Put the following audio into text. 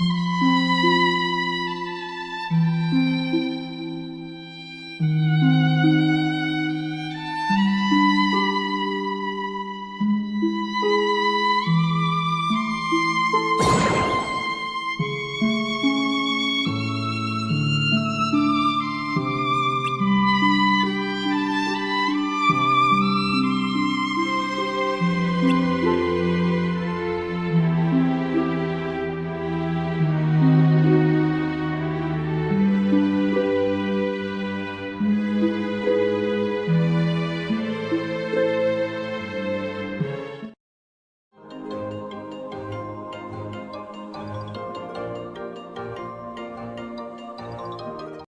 Música